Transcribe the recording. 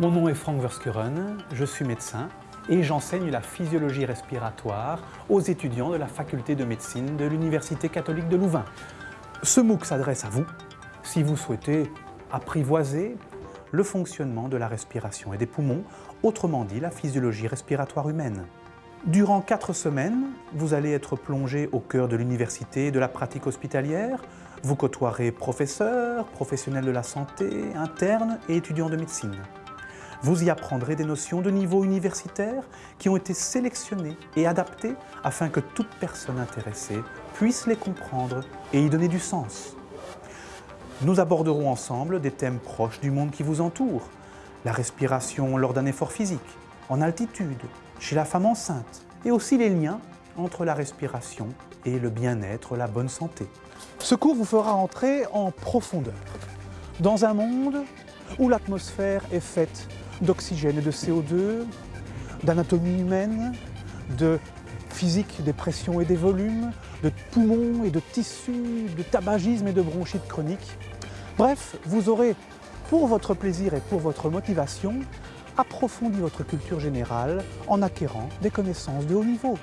Mon nom est Frank Verskuren, je suis médecin et j'enseigne la physiologie respiratoire aux étudiants de la faculté de médecine de l'Université catholique de Louvain. Ce MOOC s'adresse à vous si vous souhaitez apprivoiser le fonctionnement de la respiration et des poumons, autrement dit la physiologie respiratoire humaine. Durant quatre semaines, vous allez être plongé au cœur de l'université et de la pratique hospitalière. Vous côtoierez professeurs, professionnels de la santé, internes et étudiants de médecine. Vous y apprendrez des notions de niveau universitaire qui ont été sélectionnées et adaptées afin que toute personne intéressée puisse les comprendre et y donner du sens. Nous aborderons ensemble des thèmes proches du monde qui vous entoure. La respiration lors d'un effort physique, en altitude, chez la femme enceinte, et aussi les liens entre la respiration et le bien-être, la bonne santé. Ce cours vous fera entrer en profondeur, dans un monde où l'atmosphère est faite d'oxygène et de CO2, d'anatomie humaine, de physique des pressions et des volumes, de poumons et de tissus, de tabagisme et de bronchite chronique. Bref, vous aurez, pour votre plaisir et pour votre motivation, approfondi votre culture générale en acquérant des connaissances de haut niveau.